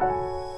you